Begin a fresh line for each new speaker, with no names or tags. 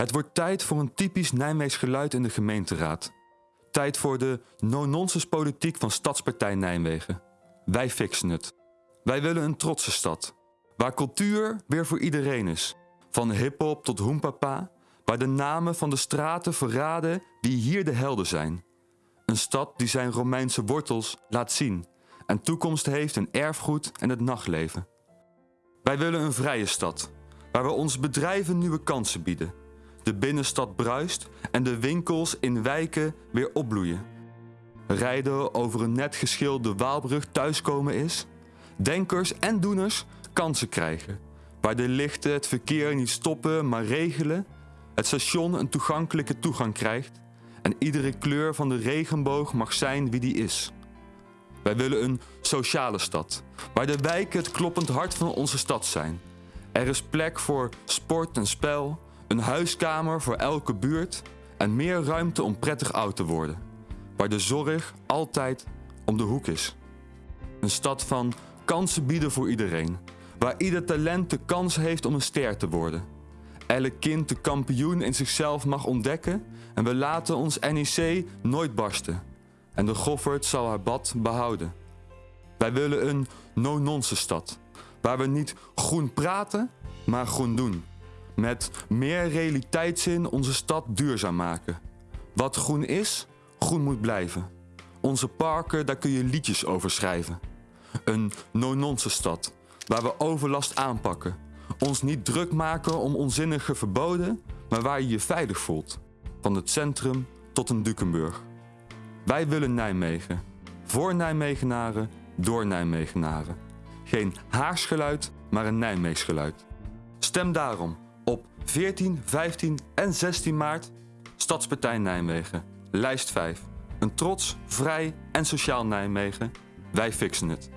Het wordt tijd voor een typisch Nijmeegs geluid in de gemeenteraad. Tijd voor de no-nonsense politiek van Stadspartij Nijmegen. Wij fixen het. Wij willen een trotse stad. Waar cultuur weer voor iedereen is. Van hip-hop tot hoempapa. Waar de namen van de straten verraden wie hier de helden zijn. Een stad die zijn Romeinse wortels laat zien. En toekomst heeft in erfgoed en het nachtleven. Wij willen een vrije stad. Waar we onze bedrijven nieuwe kansen bieden. De binnenstad bruist en de winkels in wijken weer opbloeien. Rijden over een net geschilderde Waalbrug thuiskomen is. Denkers en doeners kansen krijgen. Waar de lichten het verkeer niet stoppen, maar regelen. Het station een toegankelijke toegang krijgt. En iedere kleur van de regenboog mag zijn wie die is. Wij willen een sociale stad, waar de wijken het kloppend hart van onze stad zijn. Er is plek voor sport en spel, een huiskamer voor elke buurt en meer ruimte om prettig oud te worden. Waar de zorg altijd om de hoek is. Een stad van kansen bieden voor iedereen, waar ieder talent de kans heeft om een ster te worden. Elk kind de kampioen in zichzelf mag ontdekken en we laten ons NEC nooit barsten. En de Goffert zal haar bad behouden. Wij willen een no-nonsense stad, waar we niet groen praten, maar groen doen. Met meer realiteitszin onze stad duurzaam maken. Wat groen is, groen moet blijven. Onze parken, daar kun je liedjes over schrijven. Een no-nonsense stad, waar we overlast aanpakken. Ons niet druk maken om onzinnige verboden, maar waar je je veilig voelt. Van het centrum tot een Dukenburg. Wij willen Nijmegen. Voor Nijmegenaren, door Nijmegenaren. Geen Haarsgeluid, maar een Nijmeegsgeluid. Stem daarom op 14, 15 en 16 maart Stadspartij Nijmegen. Lijst 5. Een trots, vrij en sociaal Nijmegen. Wij fixen het.